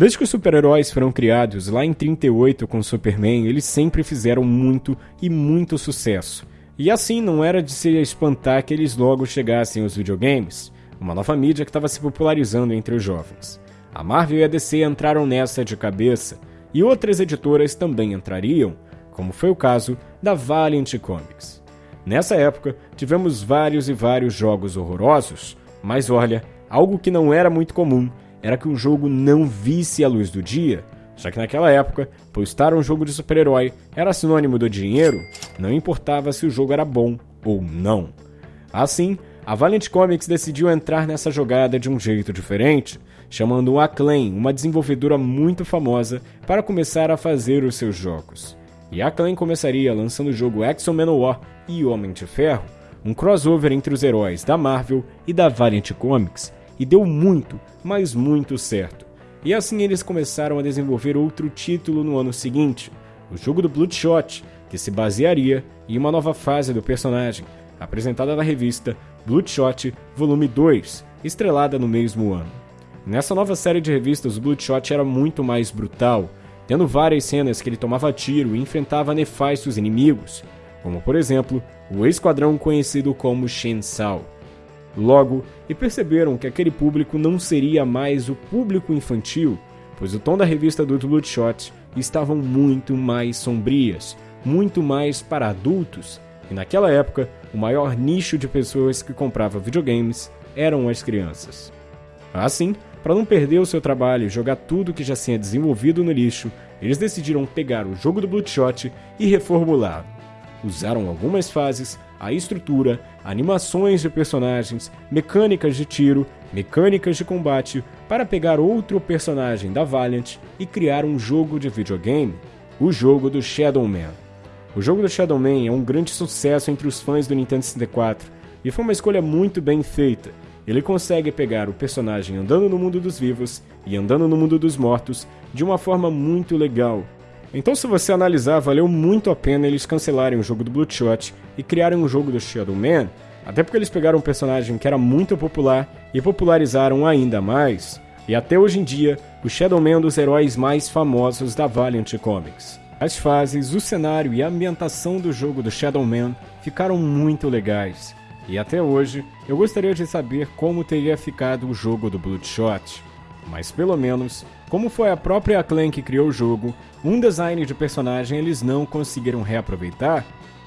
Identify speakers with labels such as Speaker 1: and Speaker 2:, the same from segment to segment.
Speaker 1: Desde que os super-heróis foram criados lá em 38 com Superman, eles sempre fizeram muito e muito sucesso. E assim não era de se espantar que eles logo chegassem aos videogames, uma nova mídia que estava se popularizando entre os jovens. A Marvel e a DC entraram nessa de cabeça, e outras editoras também entrariam, como foi o caso da Valiant Comics. Nessa época, tivemos vários e vários jogos horrorosos, mas olha, algo que não era muito comum era que o jogo não visse a luz do dia, já que naquela época, postar um jogo de super-herói era sinônimo do dinheiro, não importava se o jogo era bom ou não. Assim, a Valiant Comics decidiu entrar nessa jogada de um jeito diferente, chamando a Acclaim, uma desenvolvedora muito famosa, para começar a fazer os seus jogos. E a Acclaim começaria lançando o jogo X-Men War e Homem de Ferro, um crossover entre os heróis da Marvel e da Valiant Comics, e deu muito, mas muito certo. E assim eles começaram a desenvolver outro título no ano seguinte, o jogo do Bloodshot, que se basearia em uma nova fase do personagem, apresentada na revista Bloodshot Volume 2, estrelada no mesmo ano. Nessa nova série de revistas, o Bloodshot era muito mais brutal, tendo várias cenas que ele tomava tiro e enfrentava nefastos inimigos, como por exemplo o esquadrão conhecido como Shensao. Logo, e perceberam que aquele público não seria mais o público infantil, pois o tom da revista do Bloodshot estavam muito mais sombrias, muito mais para adultos, e naquela época o maior nicho de pessoas que comprava videogames eram as crianças. Assim, para não perder o seu trabalho e jogar tudo que já tinha desenvolvido no lixo, eles decidiram pegar o jogo do Bloodshot e reformulá-lo. Usaram algumas fases, a estrutura, animações de personagens, mecânicas de tiro, mecânicas de combate para pegar outro personagem da Valiant e criar um jogo de videogame, o jogo do Shadow Man. O jogo do Shadow Man é um grande sucesso entre os fãs do Nintendo 64 e foi uma escolha muito bem feita. Ele consegue pegar o personagem andando no mundo dos vivos e andando no mundo dos mortos de uma forma muito legal, então, se você analisar, valeu muito a pena eles cancelarem o jogo do Bloodshot e criarem um jogo do Shadow Man, até porque eles pegaram um personagem que era muito popular e popularizaram ainda mais, e até hoje em dia, o Shadow Man é um dos heróis mais famosos da Valiant Comics. As fases, o cenário e a ambientação do jogo do Shadow Man ficaram muito legais, e até hoje eu gostaria de saber como teria ficado o jogo do Bloodshot. Mas pelo menos, como foi a própria Acclaim que criou o jogo, um design de personagem eles não conseguiram reaproveitar,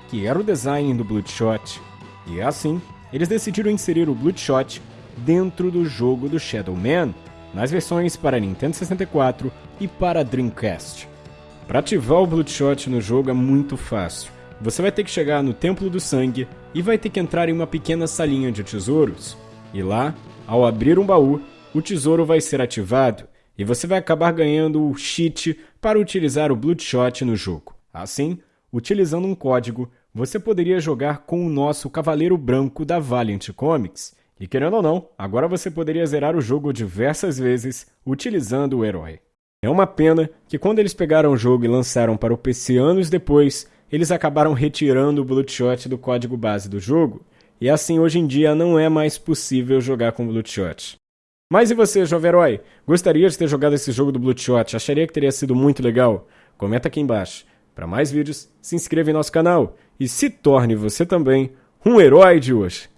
Speaker 1: que era o design do Bloodshot. E assim, eles decidiram inserir o Bloodshot dentro do jogo do Shadow Man, nas versões para Nintendo 64 e para Dreamcast. Para ativar o Bloodshot no jogo é muito fácil. Você vai ter que chegar no Templo do Sangue e vai ter que entrar em uma pequena salinha de tesouros. E lá, ao abrir um baú, o tesouro vai ser ativado e você vai acabar ganhando o cheat para utilizar o Bloodshot no jogo. Assim, utilizando um código, você poderia jogar com o nosso Cavaleiro Branco da Valiant Comics. E querendo ou não, agora você poderia zerar o jogo diversas vezes utilizando o herói. É uma pena que quando eles pegaram o jogo e lançaram para o PC anos depois, eles acabaram retirando o Bloodshot do código base do jogo, e assim hoje em dia não é mais possível jogar com Bloodshot. Mas e você, jovem herói? Gostaria de ter jogado esse jogo do Bloodshot? Acharia que teria sido muito legal? Comenta aqui embaixo. Para mais vídeos, se inscreva em nosso canal e se torne você também um herói de hoje.